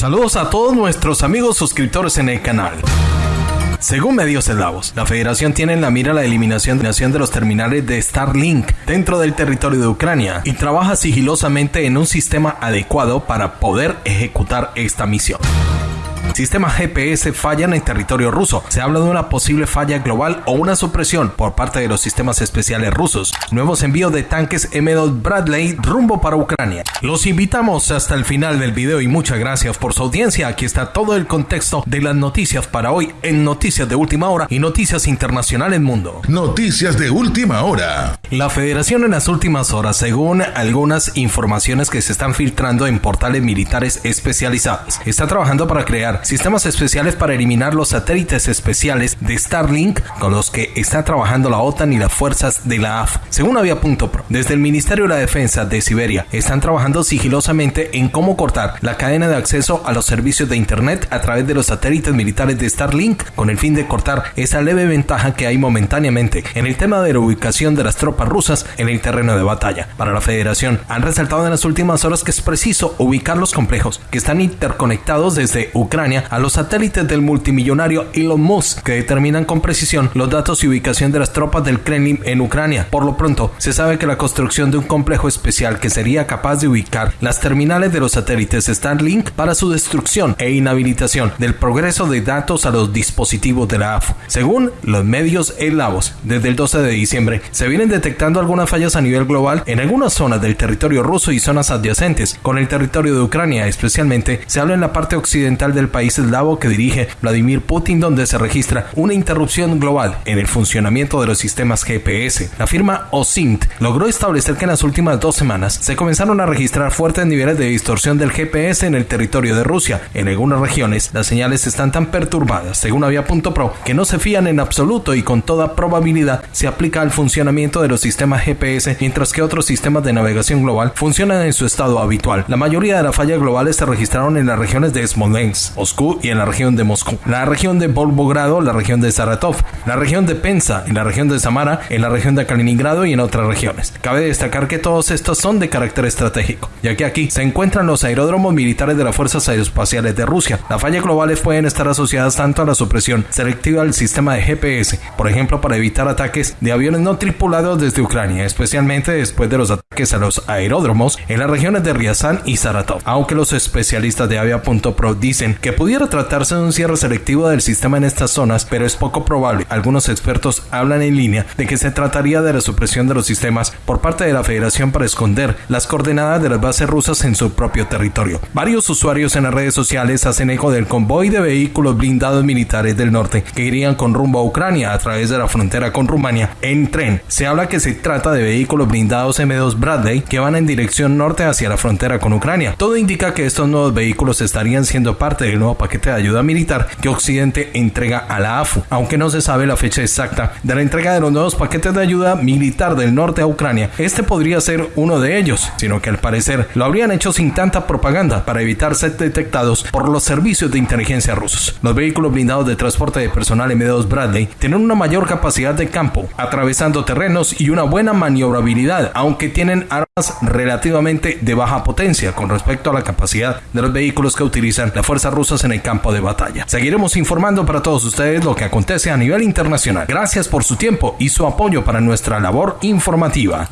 Saludos a todos nuestros amigos suscriptores en el canal. Según medios eslavos, la federación tiene en la mira la eliminación de los terminales de Starlink dentro del territorio de Ucrania y trabaja sigilosamente en un sistema adecuado para poder ejecutar esta misión. Sistemas GPS fallan en territorio ruso. Se habla de una posible falla global o una supresión por parte de los sistemas especiales rusos. Nuevos envíos de tanques M2 Bradley rumbo para Ucrania. Los invitamos hasta el final del video y muchas gracias por su audiencia. Aquí está todo el contexto de las noticias para hoy en Noticias de Última Hora y Noticias Internacionales Mundo. Noticias de Última Hora. La federación en las últimas horas, según algunas informaciones que se están filtrando en portales militares especializados, está trabajando para crear sistemas especiales para eliminar los satélites especiales de Starlink con los que está trabajando la OTAN y las fuerzas de la AF. Según Avia.pro, desde el Ministerio de la Defensa de Siberia están trabajando sigilosamente en cómo cortar la cadena de acceso a los servicios de Internet a través de los satélites militares de Starlink con el fin de cortar esa leve ventaja que hay momentáneamente en el tema de la ubicación de las tropas rusas en el terreno de batalla. Para la Federación, han resaltado en las últimas horas que es preciso ubicar los complejos que están interconectados desde Ucrania a los satélites del multimillonario Elon Musk que determinan con precisión los datos y ubicación de las tropas del Kremlin en Ucrania. Por lo pronto, se sabe que la construcción de un complejo especial que sería capaz de ubicar las terminales de los satélites Starlink para su destrucción e inhabilitación del progreso de datos a los dispositivos de la AFU. Según los medios eslavos, desde el 12 de diciembre se vienen detectando algunas fallas a nivel global en algunas zonas del territorio ruso y zonas adyacentes con el territorio de Ucrania, especialmente se habla en la parte occidental del país país eslavo que dirige Vladimir Putin, donde se registra una interrupción global en el funcionamiento de los sistemas GPS. La firma OSINT logró establecer que en las últimas dos semanas se comenzaron a registrar fuertes niveles de distorsión del GPS en el territorio de Rusia. En algunas regiones, las señales están tan perturbadas, según Avia.pro, que no se fían en absoluto y con toda probabilidad se aplica al funcionamiento de los sistemas GPS, mientras que otros sistemas de navegación global funcionan en su estado habitual. La mayoría de las fallas globales se registraron en las regiones de Smolensk, y en la región de Moscú, la región de Volgogrado, la región de Saratov, la región de Pensa, en la región de Samara, en la región de Kaliningrado y en otras regiones. Cabe destacar que todos estos son de carácter estratégico, ya que aquí se encuentran los aeródromos militares de las fuerzas aeroespaciales de Rusia. Las fallas globales pueden estar asociadas tanto a la supresión selectiva del sistema de GPS, por ejemplo, para evitar ataques de aviones no tripulados desde Ucrania, especialmente después de los ataques a los aeródromos en las regiones de Ryazan y Saratov. Aunque los especialistas de Avia.pro dicen que Pudiera tratarse de un cierre selectivo del sistema en estas zonas, pero es poco probable. Algunos expertos hablan en línea de que se trataría de la supresión de los sistemas por parte de la Federación para esconder las coordenadas de las bases rusas en su propio territorio. Varios usuarios en las redes sociales hacen eco del convoy de vehículos blindados militares del norte que irían con rumbo a Ucrania a través de la frontera con Rumania en tren. Se habla que se trata de vehículos blindados M2 Bradley que van en dirección norte hacia la frontera con Ucrania. Todo indica que estos nuevos vehículos estarían siendo parte del paquete de ayuda militar que Occidente entrega a la AFU, aunque no se sabe la fecha exacta de la entrega de los nuevos paquetes de ayuda militar del norte a Ucrania. Este podría ser uno de ellos, sino que al parecer lo habrían hecho sin tanta propaganda para evitar ser detectados por los servicios de inteligencia rusos. Los vehículos blindados de transporte de personal M2 Bradley tienen una mayor capacidad de campo, atravesando terrenos y una buena maniobrabilidad, aunque tienen armas relativamente de baja potencia con respecto a la capacidad de los vehículos que utilizan las fuerzas rusas en el campo de batalla. Seguiremos informando para todos ustedes lo que acontece a nivel internacional. Gracias por su tiempo y su apoyo para nuestra labor informativa.